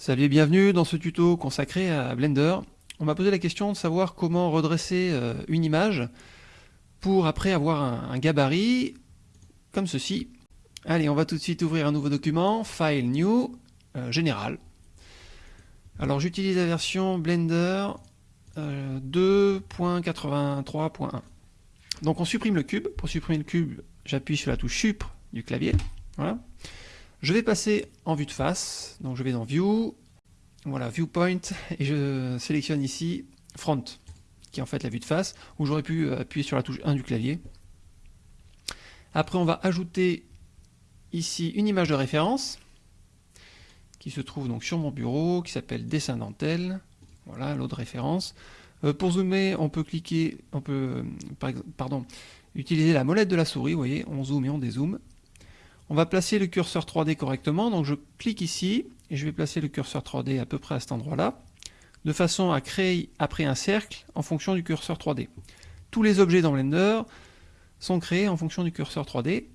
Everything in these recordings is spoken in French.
Salut et bienvenue dans ce tuto consacré à Blender. On m'a posé la question de savoir comment redresser euh, une image pour après avoir un, gabarit comme ceci. Allez, on va tout de suite ouvrir un nouveau document, File New, euh, Général. Alors j'utilise la version Blender 2.83.1. Euh, Donc on supprime le cube. Pour supprimer le cube, j'appuie sur la touche Sup du clavier. Voilà. Je vais passer en vue de face, donc je vais dans View, voilà, Viewpoint, et je sélectionne ici Front, qui est en fait la vue de face, où j'aurais pu appuyer sur la touche 1 du clavier. Après, on va ajouter ici une image de référence, qui se trouve donc sur mon bureau, qui s'appelle Dessin dentelle, voilà, l'autre référence. Euh, pour zoomer, on peut cliquer, on peut, euh, pardon, utiliser la molette de la souris, vous voyez, on zoome et on dézoome. On va placer le curseur 3D correctement, donc je clique ici, et je vais placer le curseur 3D à peu près à cet endroit-là, de façon à créer après un cercle en fonction du curseur 3D. Tous les objets dans Blender sont créés en fonction du curseur 3D.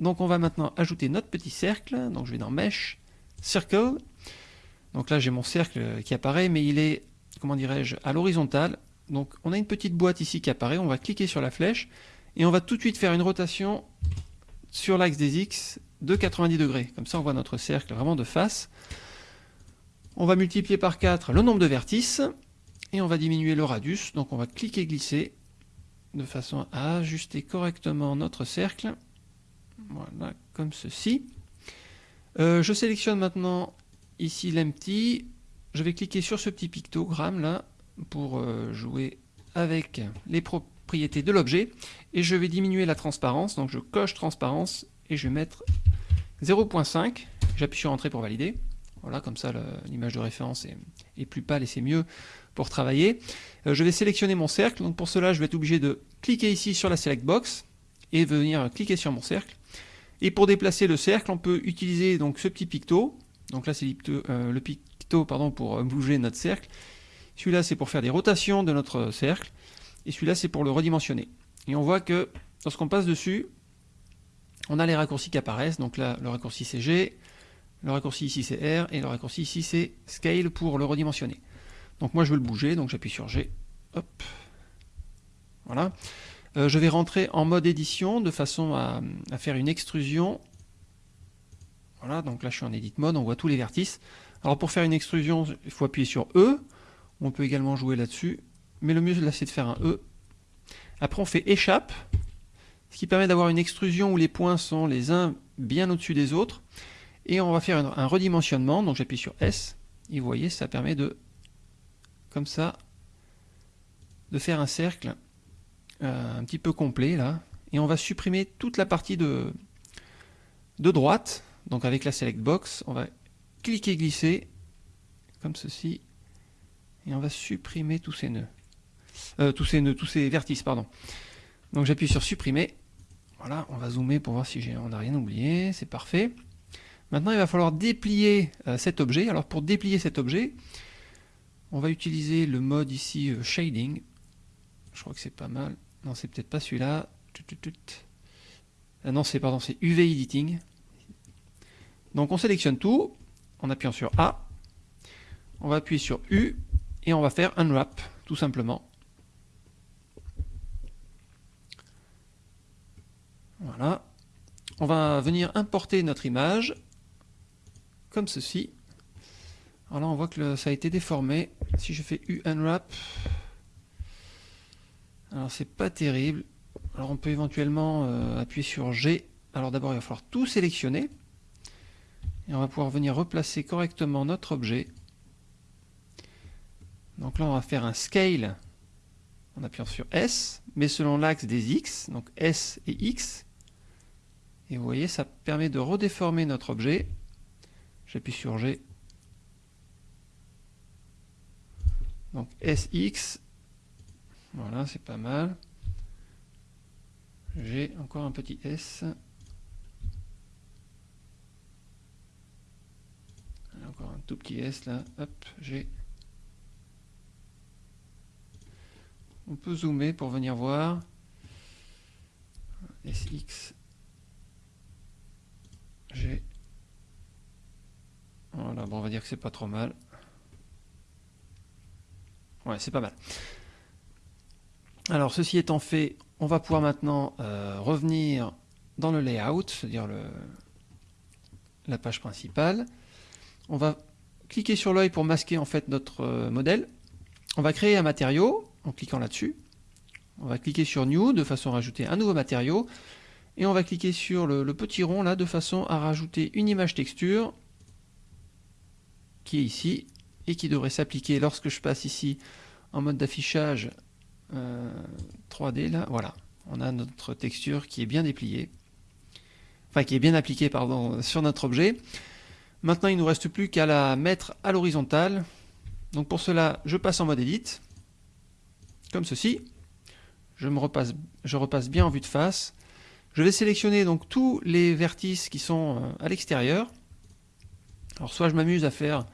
Donc on va maintenant ajouter notre petit cercle, donc je vais dans Mesh, Circle, donc là j'ai mon cercle qui apparaît, mais il est, comment dirais-je, à l'horizontale. Donc on a une petite boîte ici qui apparaît, on va cliquer sur la flèche, et on va tout de suite faire une rotation sur l'axe des X de 90 degrés. Comme ça, on voit notre cercle vraiment de face. On va multiplier par 4 le nombre de vertices et on va diminuer le radius. Donc on va cliquer glisser de façon à ajuster correctement notre cercle. Voilà, comme ceci. Euh, je sélectionne maintenant ici l'empty. Je vais cliquer sur ce petit pictogramme là pour euh, jouer avec les propriétés propriété de l'objet et je vais diminuer la transparence, donc je coche transparence et je vais mettre 0.5, j'appuie sur entrée pour valider, voilà comme ça l'image de référence est, plus pâle et c'est mieux pour travailler. Euh, je vais sélectionner mon cercle, donc pour cela je vais être obligé de cliquer ici sur la select box et venir cliquer sur mon cercle. Et pour déplacer le cercle, on peut utiliser donc ce petit picto, donc là c'est euh, le picto pardon, pour bouger notre cercle. Celui-là c'est pour faire des rotations de notre cercle et celui-là c'est pour le redimensionner. Et on voit que lorsqu'on passe dessus, on a les raccourcis qui apparaissent, donc là le raccourci c'est G, le raccourci ici c'est R, et le raccourci ici c'est Scale pour le redimensionner. Donc moi je veux le bouger, donc j'appuie sur G, hop, voilà. Euh, je vais rentrer en mode édition de façon à, à, faire une extrusion. Voilà, donc là je suis en edit mode, on voit tous les vertices. Alors pour faire une extrusion, il faut appuyer sur E. On peut également jouer là-dessus mais le mieux là c'est de faire un E. Après on fait échappe, ce qui permet d'avoir une extrusion où les points sont les uns bien au-dessus des autres. Et on va faire un, redimensionnement, donc j'appuie sur S, et vous voyez ça permet de, comme ça, de faire un cercle euh, un petit peu complet là. Et on va supprimer toute la partie de, de droite, donc avec la select box, on va cliquer glisser, comme ceci, et on va supprimer tous ces nœuds. Euh, tous, ces, vertices, pardon. Donc j'appuie sur supprimer. Voilà, on va zoomer pour voir si on n'a rien oublié, c'est parfait. Maintenant, il va falloir déplier euh, cet objet. Alors pour déplier cet objet, on va utiliser le mode ici euh, Shading. Je crois que c'est pas mal. Non, c'est peut-être pas celui-là. non, c'est pardon, c'est UV Editing. Donc on sélectionne tout en appuyant sur A. On va appuyer sur U et on va faire Unwrap, tout simplement. On va venir importer notre image, comme ceci. Alors là, on voit que ça a été déformé. Si je fais unwrap, alors c'est pas terrible. Alors on peut éventuellement euh, appuyer sur G. Alors d'abord, il va falloir tout sélectionner. Et on va pouvoir venir replacer correctement notre objet. Donc là, on va faire un scale en appuyant sur S, mais selon l'axe des X, donc S et X. Et vous voyez, ça permet de redéformer notre objet. J'appuie sur G. Donc SX. Voilà, c'est pas mal. J'ai encore un petit S. Encore un tout petit S là. Hop, G. On peut zoomer pour venir voir. SX Voilà, bon, on va dire que c'est pas trop mal. Ouais, c'est pas mal. Alors, ceci étant fait, on va pouvoir maintenant euh, revenir dans le layout, c'est-à-dire la page principale. On va cliquer sur l'œil pour masquer en fait notre euh, modèle. On va créer un matériau en cliquant là-dessus. On va cliquer sur New de façon à rajouter un nouveau matériau. Et on va cliquer sur le, petit rond là de façon à rajouter une image texture qui est ici et qui devrait s'appliquer lorsque je passe ici en mode d'affichage 3D euh, là. Voilà, on a notre texture qui est bien dépliée, enfin qui est bien appliquée pardon sur notre objet. Maintenant, il ne nous reste plus qu'à la mettre à l'horizontale. Donc pour cela, je passe en mode Edit, comme ceci. Je, repasse, je repasse bien en vue de face. Je vais sélectionner donc tous les vertices qui sont euh, à l'extérieur. Alors soit je m'amuse à faire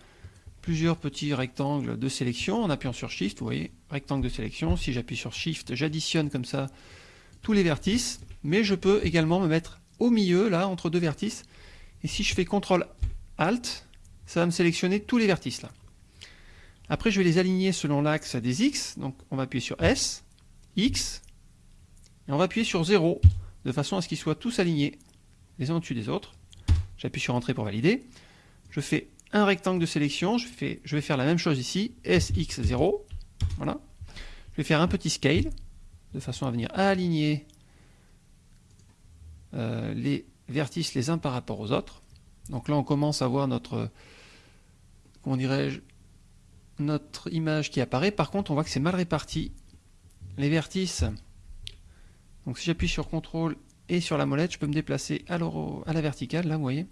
plusieurs petits rectangles de sélection en appuyant sur Shift, vous voyez, rectangle de sélection. Si j'appuie sur Shift, j'additionne comme ça tous les vertices, mais je peux également me mettre au milieu, là, entre deux vertices. Et si je fais CTRL Alt, ça va me sélectionner tous les vertices là. Après, je vais les aligner selon l'axe des X. Donc, on va appuyer sur S, X, et on va appuyer sur 0, de façon à ce qu'ils soient tous alignés, les uns au-dessus des autres. J'appuie sur Entrée pour valider. Je fais un rectangle de sélection. Je, vais faire la même chose ici, SX0. Voilà. Je vais faire un petit scale, de façon à venir aligner euh, les vertices les uns par rapport aux autres. Donc là, on commence à voir notre, comment dirais-je, notre image qui apparaît. Par contre, on voit que c'est mal réparti. Les vertices, donc si j'appuie sur CTRL et sur la molette, je peux me déplacer à la verticale, là, vous voyez.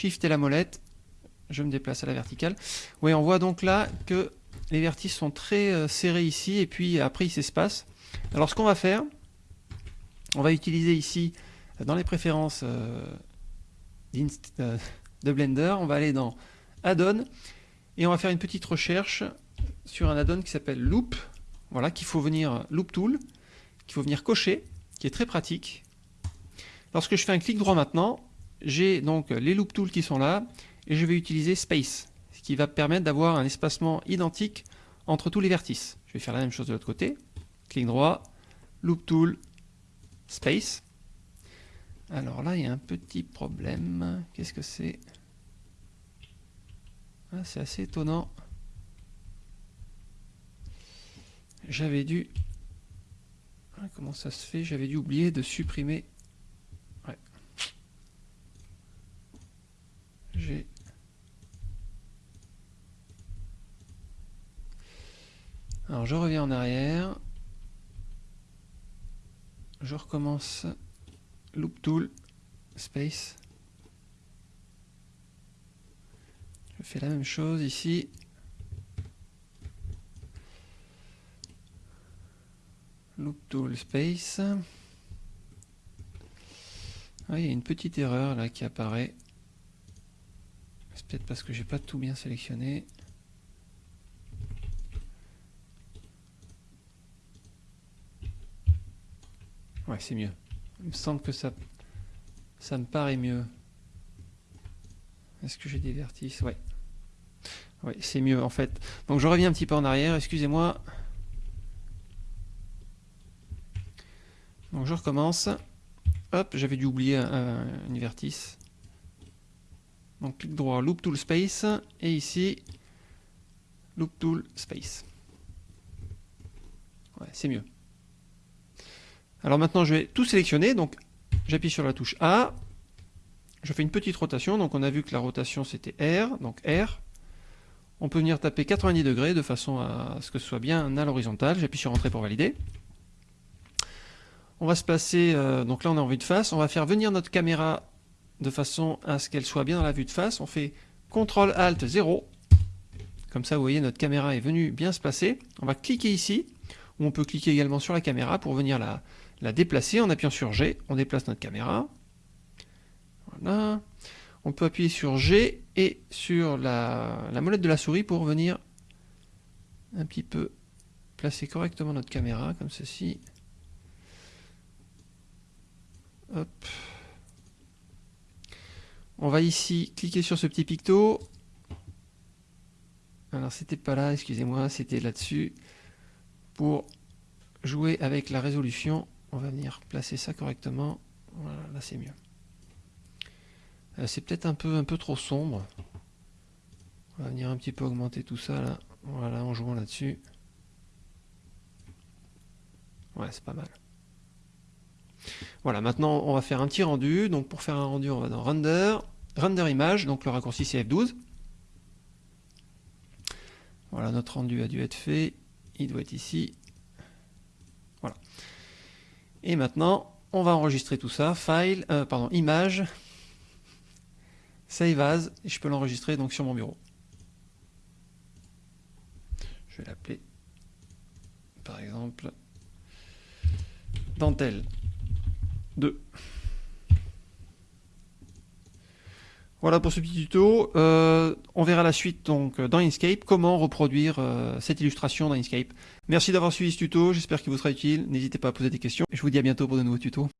Shift et la molette, je me déplace à la verticale. Oui, on voit donc là que les vertices sont très euh, serrés ici, et puis après ils s'espacent. Alors ce qu'on va faire, on va utiliser ici, dans les préférences euh, euh, de Blender, on va aller dans Add-on, et on va faire une petite recherche sur un add-on qui s'appelle Loop, voilà, qu'il faut venir, Loop Tool, qu'il faut venir cocher, qui est très pratique. Lorsque je fais un clic droit maintenant, j'ai donc les Loop Tools qui sont là, et je vais utiliser Space, ce qui va permettre d'avoir un espacement identique entre tous les vertices. Je vais faire la même chose de l'autre côté. Clic droit, Loop Tool, Space. Alors là, il y a un petit problème. Qu'est-ce que c'est? Ah, C'est assez étonnant. J'avais dû... Ah, comment ça se fait? J'avais dû oublier de supprimer... Ouais. J'ai Alors je reviens en arrière. Je recommence Loop Tool, Space. Je fais la même chose ici. Loop Tool, Space. Ah, il y a une petite erreur là qui apparaît. C'est peut-être parce que j'ai pas tout bien sélectionné. Ouais, c'est mieux. Il me semble que ça, ça me paraît mieux. Est-ce que j'ai des vertices? Ouais. Ouais, c'est mieux en fait. Donc je reviens un petit peu en arrière, excusez-moi. Donc je recommence. Hop, j'avais dû oublier un, une vertice. Donc clic droit, Loop Tool Space, et ici, Loop Tool Space. Ouais, c'est mieux. Alors maintenant, je vais tout sélectionner. Donc, j'appuie sur la touche A. Je fais une petite rotation. Donc, on a vu que la rotation, c'était R. Donc, R. On peut venir taper 90 degrés de façon à ce que ce soit bien à l'horizontale. J'appuie sur Entrée pour valider. On va se placer, euh, donc là on est en vue de face, on va faire venir notre caméra de façon à ce qu'elle soit bien dans la vue de face. On fait CTRL ALT 0. Comme ça, vous voyez, notre caméra est venue bien se placer. On va cliquer ici, ou on peut cliquer également sur la caméra pour venir la, la déplacer en appuyant sur G. On déplace notre caméra. Voilà. On peut appuyer sur G et sur la, molette de la souris pour venir un petit peu placer correctement notre caméra, comme ceci. On va ici cliquer sur ce petit picto. Alors c'était pas là, excusez-moi, c'était là-dessus. Pour jouer avec la résolution, on va venir placer ça correctement. Voilà, là c'est mieux. Euh, c'est peut-être un peu, un peu trop sombre. On va venir un petit peu augmenter tout ça là. Voilà, en jouant là-dessus. Ouais, c'est pas mal. Voilà, maintenant on va faire un petit rendu. Donc pour faire un rendu, on va dans Render, Render Image, donc le raccourci c'est F12. Voilà, notre rendu a dû être fait. Il doit être ici. Voilà. Et maintenant, on va enregistrer tout ça. File, euh, pardon, image, save as, et je peux l'enregistrer donc sur mon bureau. Je vais l'appeler, par exemple, dentelle 2. Voilà pour ce petit tuto. Euh, on verra la suite donc dans Inkscape, comment reproduire euh, cette illustration dans Inkscape? Merci d'avoir suivi ce tuto, j'espère qu'il vous sera utile. N'hésitez pas à poser des questions. Je vous dis à bientôt pour de nouveaux tutos.